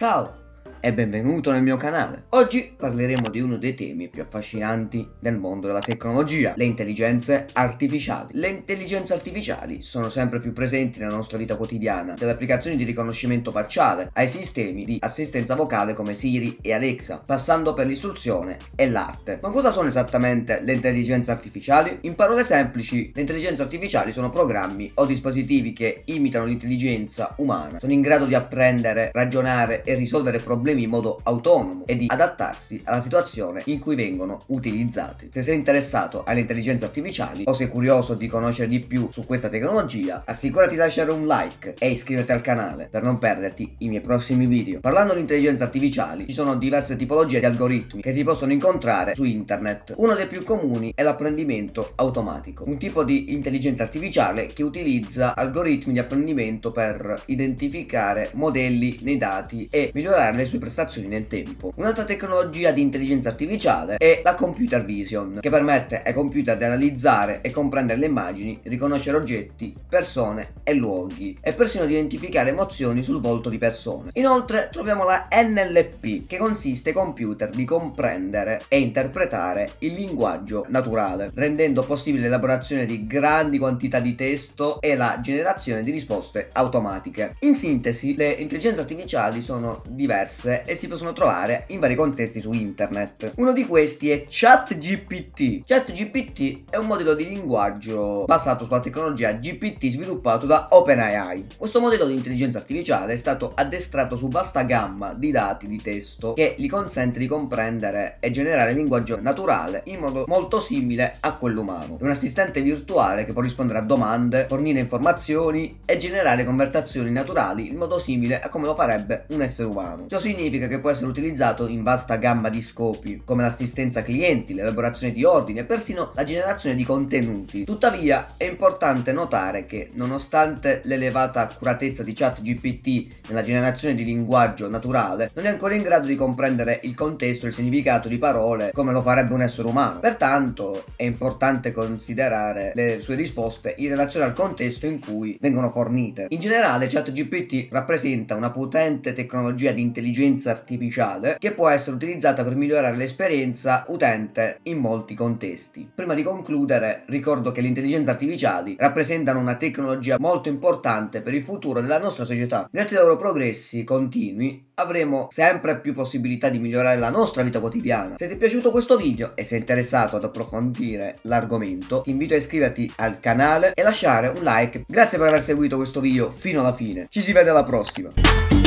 Tchau! E benvenuto nel mio canale. Oggi parleremo di uno dei temi più affascinanti del mondo della tecnologia, le intelligenze artificiali. Le intelligenze artificiali sono sempre più presenti nella nostra vita quotidiana, dalle applicazioni di riconoscimento facciale ai sistemi di assistenza vocale come Siri e Alexa, passando per l'istruzione e l'arte. Ma cosa sono esattamente le intelligenze artificiali? In parole semplici, le intelligenze artificiali sono programmi o dispositivi che imitano l'intelligenza umana, sono in grado di apprendere, ragionare e risolvere problemi problemi in modo autonomo e di adattarsi alla situazione in cui vengono utilizzati. Se sei interessato alle intelligenze artificiali o sei curioso di conoscere di più su questa tecnologia, assicurati di lasciare un like e iscriverti al canale per non perderti i miei prossimi video. Parlando di intelligenze artificiali, ci sono diverse tipologie di algoritmi che si possono incontrare su internet. Uno dei più comuni è l'apprendimento automatico, un tipo di intelligenza artificiale che utilizza algoritmi di apprendimento per identificare modelli nei dati e migliorare le sue prestazioni nel tempo. Un'altra tecnologia di intelligenza artificiale è la computer vision, che permette ai computer di analizzare e comprendere le immagini, riconoscere oggetti, persone e luoghi, e persino di identificare emozioni sul volto di persone. Inoltre troviamo la NLP, che consiste ai computer di comprendere e interpretare il linguaggio naturale, rendendo possibile l'elaborazione di grandi quantità di testo e la generazione di risposte automatiche. In sintesi, le intelligenze artificiali sono diverse diverse e si possono trovare in vari contesti su internet. Uno di questi è ChatGPT. ChatGPT è un modello di linguaggio basato sulla tecnologia GPT sviluppato da OpenAI. Questo modello di intelligenza artificiale è stato addestrato su vasta gamma di dati di testo che gli consente di comprendere e generare linguaggio naturale in modo molto simile a quello umano. È un assistente virtuale che può rispondere a domande, fornire informazioni e generare conversazioni naturali in modo simile a come lo farebbe un essere umano. Ciò significa che può essere utilizzato in vasta gamma di scopi, come l'assistenza clienti, l'elaborazione di ordini e persino la generazione di contenuti. Tuttavia è importante notare che, nonostante l'elevata accuratezza di ChatGPT nella generazione di linguaggio naturale, non è ancora in grado di comprendere il contesto e il significato di parole come lo farebbe un essere umano. Pertanto è importante considerare le sue risposte in relazione al contesto in cui vengono fornite. In generale ChatGPT rappresenta una potente tecnologia di intelligenza intelligenza artificiale che può essere utilizzata per migliorare l'esperienza utente in molti contesti. Prima di concludere ricordo che le intelligenze artificiali rappresentano una tecnologia molto importante per il futuro della nostra società. Grazie ai loro progressi continui avremo sempre più possibilità di migliorare la nostra vita quotidiana. Se ti è piaciuto questo video e sei interessato ad approfondire l'argomento, ti invito a iscriverti al canale e lasciare un like. Grazie per aver seguito questo video fino alla fine. Ci si vede alla prossima.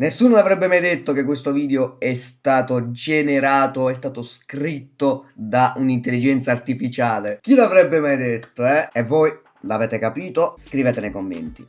Nessuno avrebbe mai detto che questo video è stato generato, è stato scritto da un'intelligenza artificiale. Chi l'avrebbe mai detto, eh? E voi l'avete capito? Scrivete nei commenti.